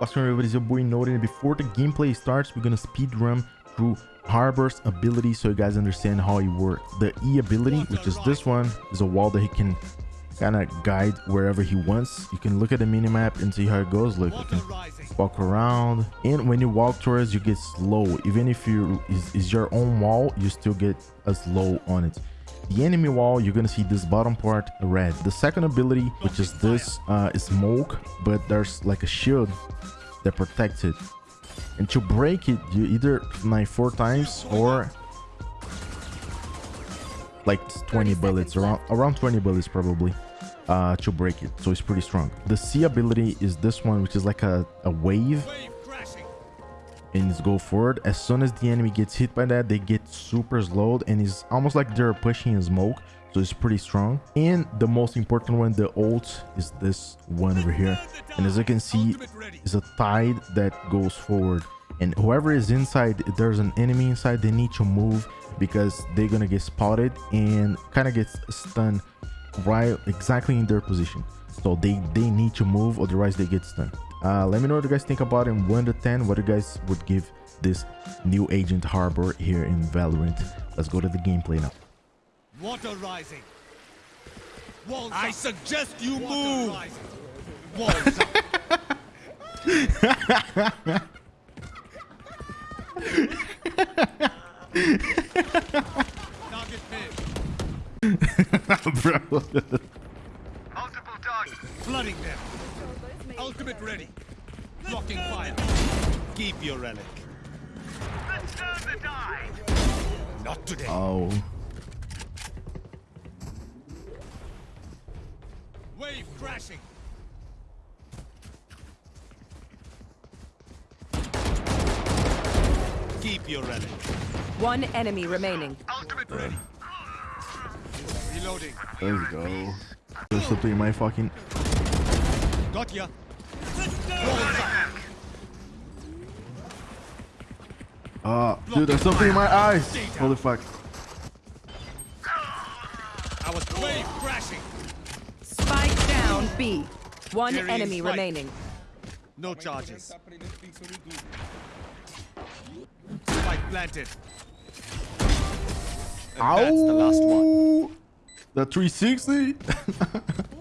What's going on everybody, it's your boy Noted, and before the gameplay starts, we're gonna speed run through Harbor's ability so you guys understand how he works. The E ability, which is this one, is a wall that he can kind of guide wherever he wants. You can look at the minimap and see how it goes. Look, you can walk around, and when you walk towards, you get slow. Even if you is, is your own wall, you still get a slow on it the enemy wall you're gonna see this bottom part red. The second ability which is this uh is smoke but there's like a shield that protects it. And to break it you either knife four times or like 20 bullets around around 20 bullets probably uh to break it. So it's pretty strong. The c ability is this one which is like a, a wave and it's go forward as soon as the enemy gets hit by that they get super slowed and it's almost like they're pushing in smoke so it's pretty strong. And the most important one the ult is this one over here. And as you can see is a tide that goes forward. And whoever is inside if there's an enemy inside they need to move because they're gonna get spotted and kind of get stunned right exactly in their position. So they they need to move otherwise they get stunned uh, let me know what you guys think about it in 1 to 10 what you guys would give this new agent harbor here in valorant let's go to the gameplay now Water rising. Walls I up. suggest you Water move. Rising. Walls up. Bro today. oh Wave crashing. Keep your relic. One enemy remaining. Ultimate ready. Reloading. there we go there's something in my fucking Got ya. Uh dude there's something in my eyes holy fuck I was wave crashing. Spike down B. One Carrying enemy remaining. No charges. Spike planted. And Ow! that's the last one. The 360?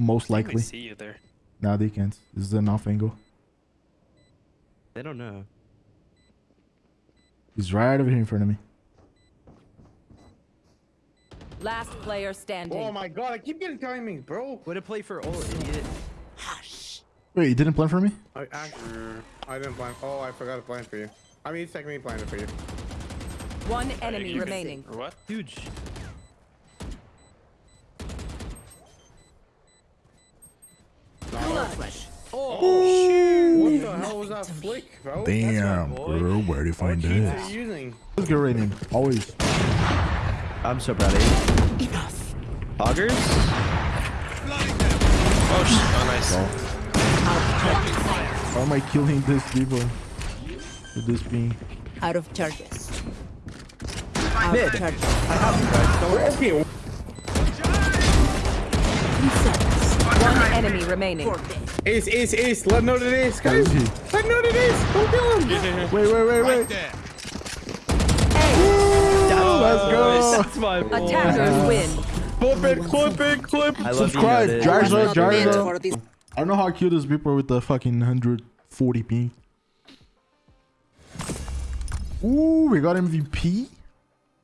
Most They likely. see you there. Now they can't. This is an off angle. They don't know. He's right over here in front of me. Last player standing. Oh my god, I keep getting timings, bro. What a play for all idiot. Hush. Wait, you didn't plan for me? I actually, I didn't plan. Oh, I forgot to plan for you. I mean, technically planned it for you. One enemy remaining. Oh, or what? Huge. What the hell was that flick, bro? Damn, bro. Where do you find What this? Let's get right in. Always. I'm so proud of you. Enough. Hoggers? Oh, shit. oh nice. Blocking fire. How am I killing this people? With this being. Out of charges. Mid. Okay, One enemy remaining. Ace, ace, ace. Let know that it is, guys. is he? Let know that it is. Don't kill him. Wait, wait, wait, Right wait. there. Oh, Let's go. That's my boy. Attackers win. Clip it, clip it, clip. I Subscribe. Yoda. Jarza, Jarza. I don't know how cute this people with the fucking 140 ping. Ooh, we got MVP.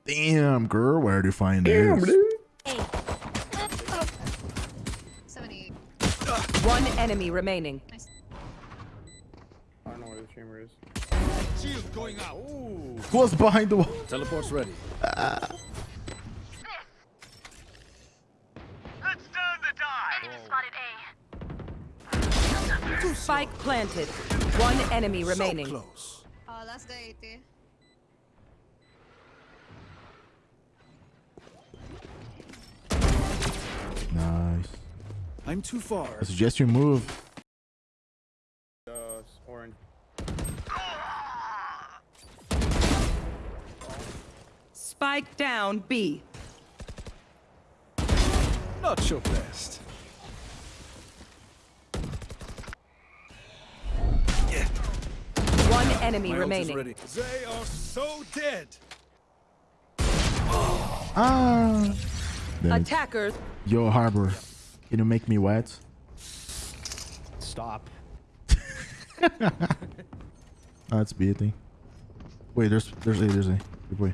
Damn, girl, where do you find Damn, this? dude. One enemy remaining. I don't know where the chamber is. Shield going out. Who was behind the wall? Teleport's ready. Let's turn the tide. Spike planted. One enemy remaining. Close. Oh, last guy 80. Nice. I'm too far. I suggest you move. Uh, orange. Spike down B. Not your best. One enemy My remaining. ready. They are so dead. Ah. Attackers. Yo, Harbor. Can you make me wet? Stop. Oh, it's B, I think. Wait, there's there's A, there's A. Good boy.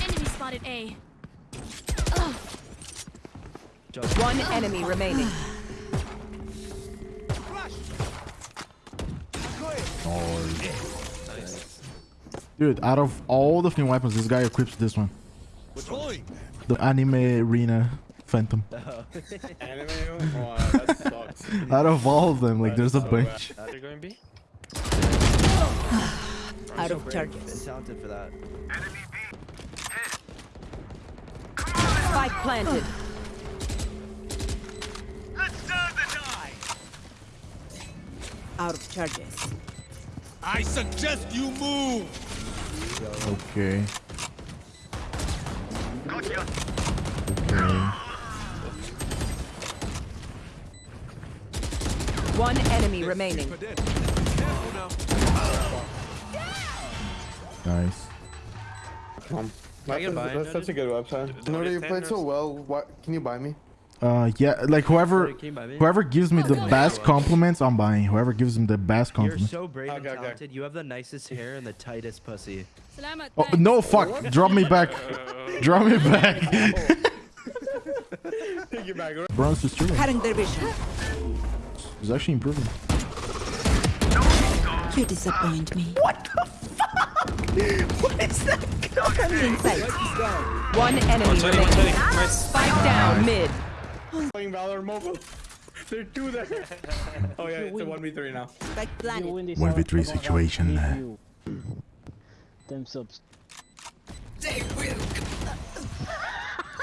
Enemy spotted A. One enemy remaining. Dude, out of all the new weapons, this guy equips this one. Deploying. The anime arena phantom. Anime? Wow, that sucks. Out of all of them, like there's a so bunch. They're going B? Out of Brave charges. talented for that. Spike planted. Out of charges. I suggest you move. Okay. Okay. One enemy remaining. Nice. Um, that's, a, that's such a good website. Do No, it you ten played so well. What can you buy me? Uh, yeah, like whoever, Can you buy me? whoever gives me the best compliments, I'm buying. Whoever gives him the best compliments. You're compliments. so brave and Okay, okay. talented. You have the nicest hair and the tightest pussy. Oh no, fuck! Drop me back. Drop me back. Take. Bronze is true. Cutting their vision. It's actually improving. You disappoint me. What the fuck? What is that? One enemy 20, remaining. 20. Nice. Spike down mid. Playing Valor Mobile. There are two there. oh yeah, it's a 1v3 now. Spike planet. 1v3 situation. Them subs. They will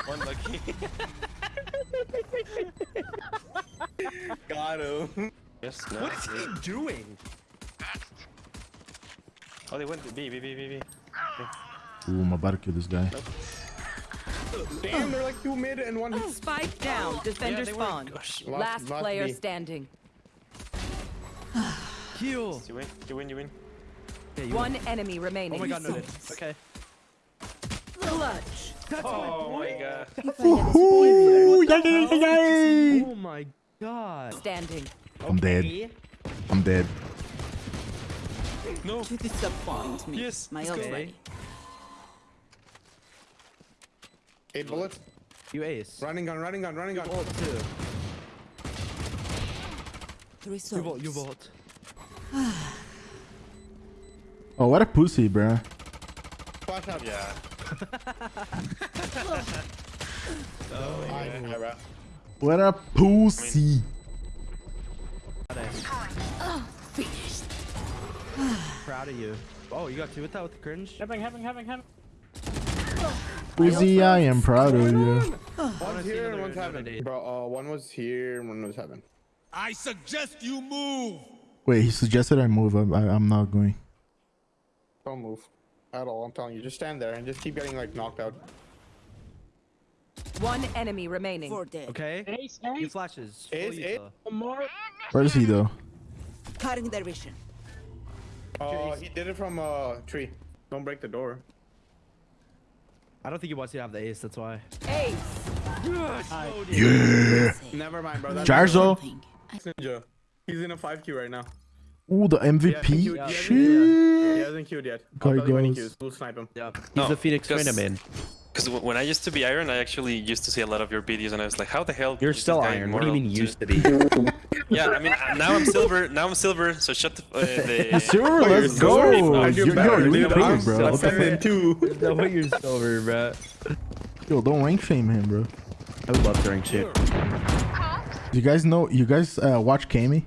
One lucky. Got him. yes, no. What is he doing? Oh, they went to B, B, B, B, B. Ooh, I'm about to kill this guy. Damn, they're like two mid and one. Spike down. Defender they were- spawn. Gosh. Last last player B. standing. Heal. You win, you win, you win. Yeah, you One enemy remaining. Oh remaining. my god, no. Okay. Clutch. Oh my god. Ooh, yay, yay, yay. Oh my god. Standing. I'm dead. I'm dead. No. You disappoint me. Yes, My let's ult's ready. Eight bullets. You ace. Running gun, running gun, running gun. Ult too. Three You souls. vault. You vault. Oh, what a pussy, bruh. Flash out. Yeah. I didn't have. What a pussy. Proud of you. Oh, you got two with that with the cringe? Having, having, having, having. Pussy, I am proud of you. One's see here and another- one's another heaven. Bro, uh, one was here and one was heaven. I suggest you move. Wait, he suggested I move. I, I, I'm not going. Don't move. At all, I'm telling you. Just stand there and just keep getting like knocked out. One enemy remaining. Okay. Ace, You ace. flashes. Ace, ace. Utah. One more. Where is he though? Cutting their vision. Uh, he did it from uh tree. Don't break the door. I don't think he wants you to have the ace, that's why. Ace. Yeah. Never mind, bro. That's Jarzo. Ninja. He's in a 5Q right now. Ooh, the Yeah, he MVP. queued- he hasn't Shit. queued yet. He hasn't queued yet. Guy I'll you when he goes. queues. We'll snipe him. Yeah. He's No, the Phoenix because- Trainer man. Because when I used to be Iron, I actually used to see a lot of your videos, and I was like, how the hell? You're is still iron. What do you mean used to be? Yeah, I mean, uh, now I'm silver. Now I'm silver. So shut the. Uh, the Silver, let's silver. go. I Yo, do yo, better, you're, improved, I'm bro. What the seven fuck? and two. no way you're silver, bro. Yo, don't rank shame him, bro. I would love to rank shit. You guys know? You guys uh, watch Kami?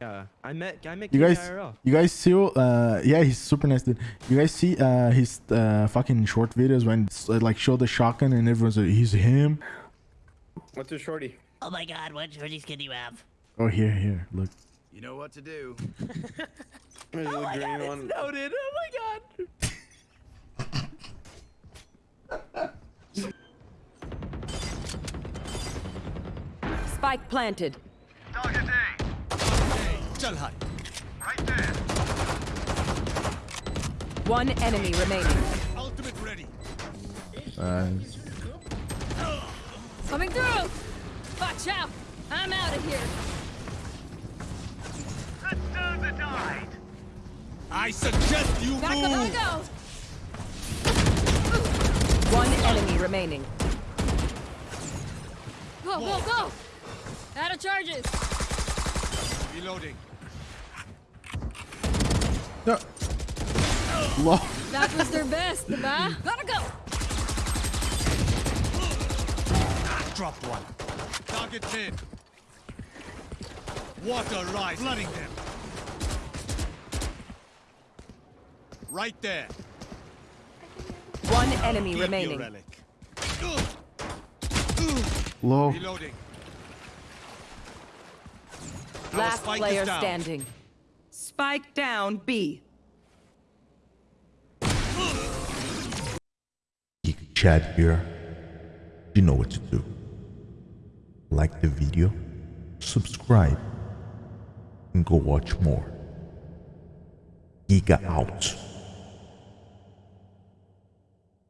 Yeah, I met I met You guys, IRL. you guys see? Uh, yeah, he's super nice. Dude. You guys see uh his uh fucking short videos when it's, uh, like show the shotgun and everyone's like, he's him. What's your shorty? Oh my god, what shorties can you have? Oh here, here, look. You know what to do. There's the green one. Noted. Oh my god. Spike planted. Chal hai. One enemy remaining. Ultimate ready. Uh, Coming through! Watch out! I'm out of here. I suggest you Back up I move. go! One enemy remaining. Go, go, go! Out of charges! Reloading. No. Lol. That was their best, the diba? Gotta go! Drop one. Target mid. Water rise, flooding them. Right there. One enemy Keep your remaining. relic. Lol. Reloading. Last spike is player down. standing. Spike down B. Geek Chad here. You know what to do. Like the video, subscribe, and go watch more. Giga out.